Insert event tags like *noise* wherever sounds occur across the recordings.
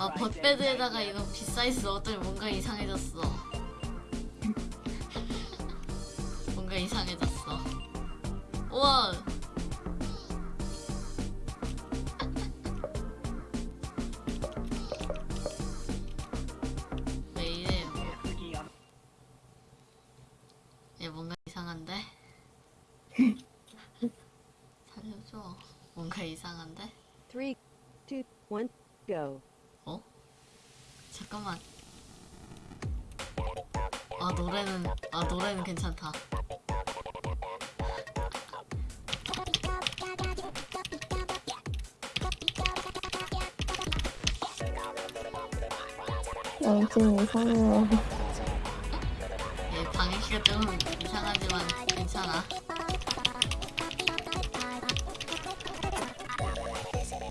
아 벗베드에다가 이거 빗사이즈 넣었더니 뭔가 이상해졌어 *laughs* 뭔가 이상해졌어 우와 *laughs* 왜 이래 얘 뭔가 이상한데? *laughs* 살려줘 뭔가 이상한데? Three, two, one, go. 어? 잠깐만. 아 노래는 아 노래는 괜찮다. 양팀 이상해요. 얘 방해키가 좀 이상하지만 괜찮아.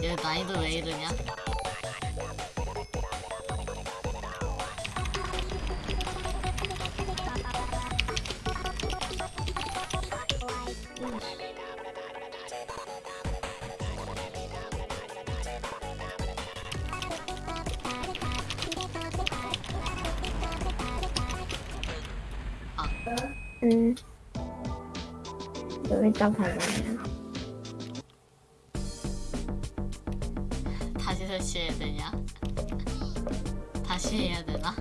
얘 나이도 왜 이러냐? 응. 여기다 발라요. 다시 설치해야 되냐? 다시 해야 되나?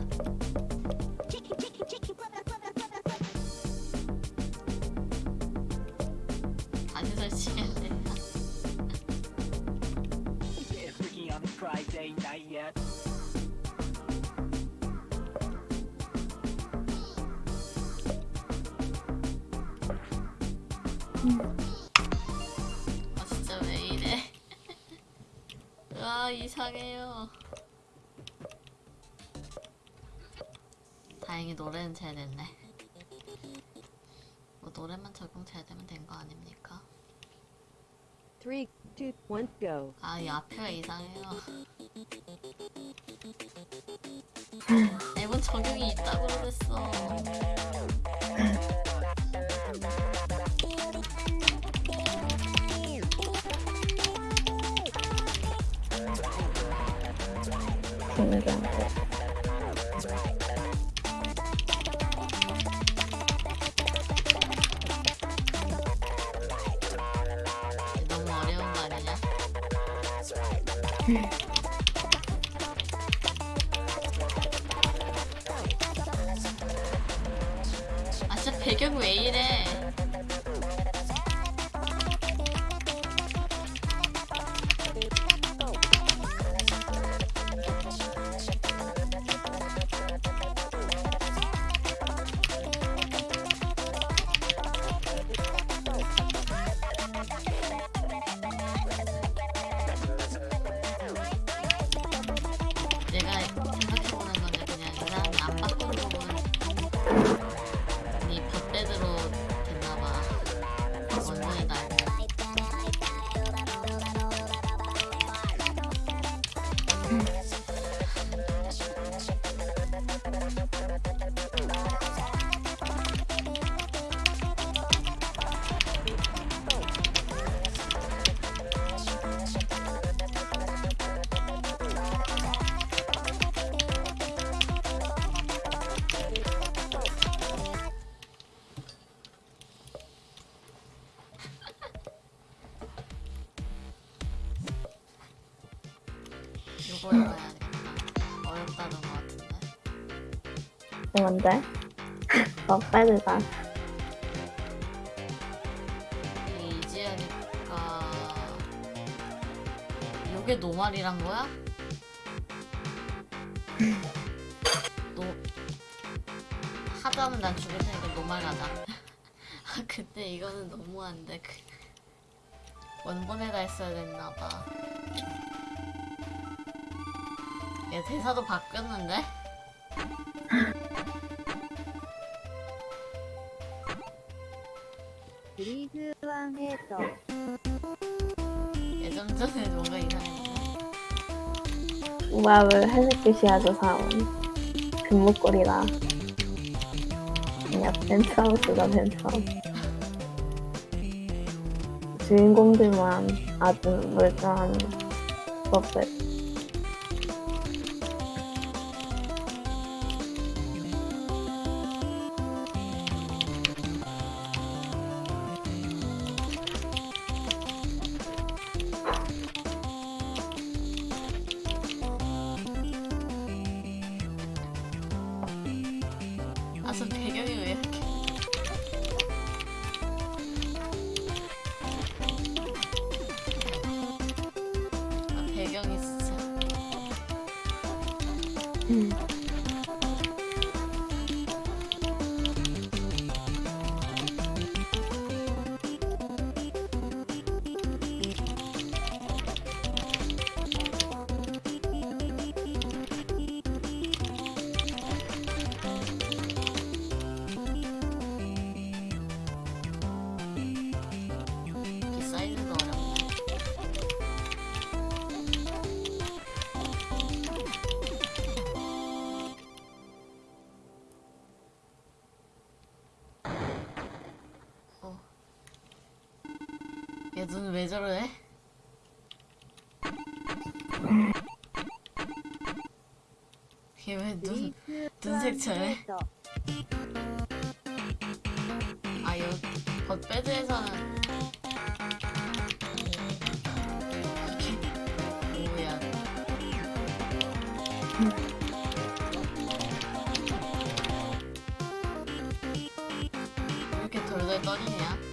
다시 설치해야 Friday night yet. 아 진짜 왜 이래? *laughs* 아 이상해요. 다행히 노래는 잘 됐네. 뭐 노래만 적용 잘 되면 된 거 아닙니까? Three, two, one, go. 아이 앞에가 이상해요. *laughs* 앨범 적용이 있다고 그랬어. 친구한테. 너무 어려운 거 아니냐? 아 진짜 배경 왜 이래? Mm-hmm. 해봐야겠다 어렵다는 거 같은데 뭔데? 더 빼드다. 이게 이지하니까 요게 노말이란 거야? 노 하다면 난 죽일 테니까 노말 가자 *laughs* 아 근데 이거는 너무한데 그 원본에다 했어야 됐나봐 얘 대사도 바뀌었는데? One, hit. 예전 전에 뭔가 이상했는데 우압을 회색빛이야죠 사온. 금목걸이다. 그냥 펜트하우스다 펜트하우스. 주인공들만 아주 멀쩡한 버펫. 얘 눈 왜 저래? 얘왜 눈, 눈색 저래? 해서 아, 요, 겉배드에서는. 뭐야. 왜 이렇게 돌돌 떠리냐?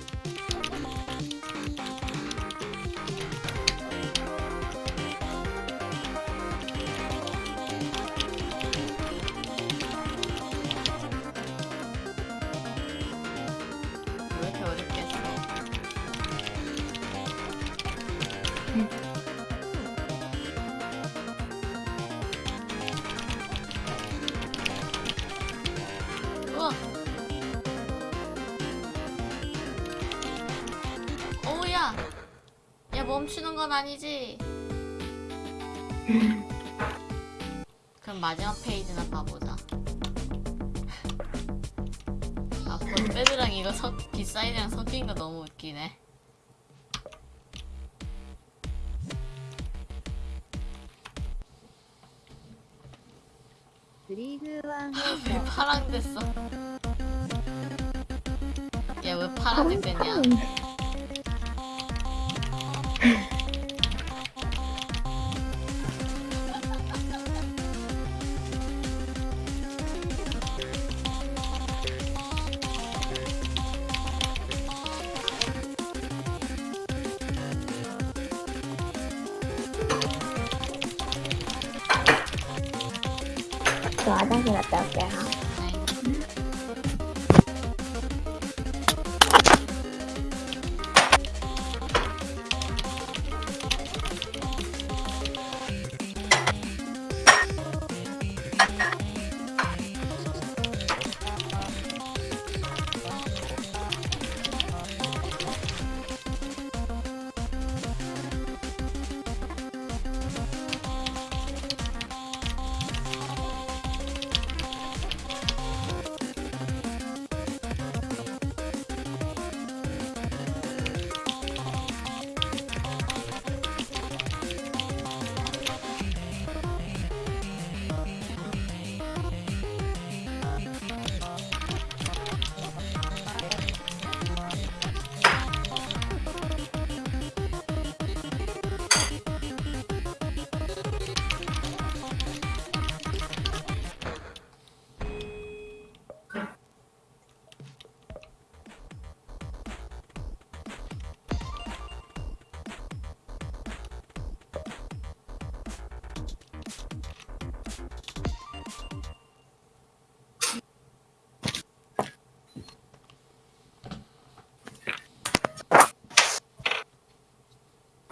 멈추는 건 아니지? 그럼 마지막 페이지나 봐보자. 아, 본배드랑 이거 섞, 빗사이드랑 섞인 거 너무 웃기네. 왜 파랑 됐어? 야, 왜 파란색 됐냐? 喜欢，但是也不要给他。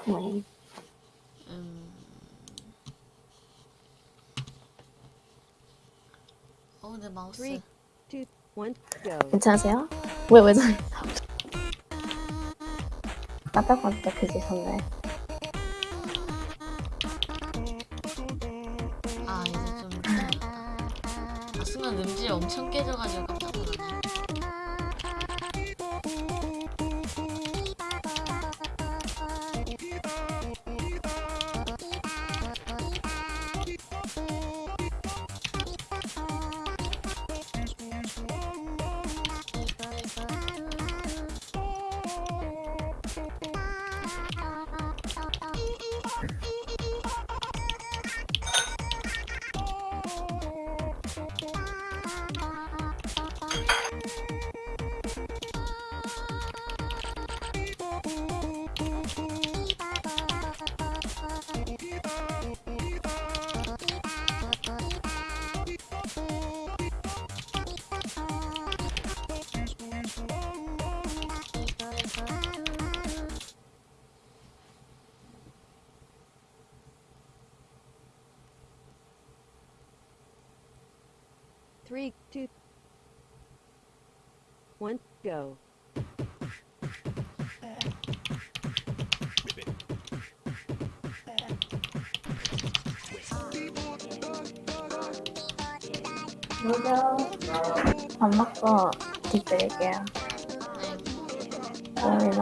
요. 네. 음. 어, 내 마우스. Three. two, one, go. 괜찮으세요? 왜, 왜 저래? 깜짝깜짝 그지 선배. 아, 이제 좀. 좀- 아, 순간 음질 엄청 깨져가지고 깜짝 놀랐네. Three, two, one, go. 무려 밥 먹고 뒷드릴게요. 네. 얼마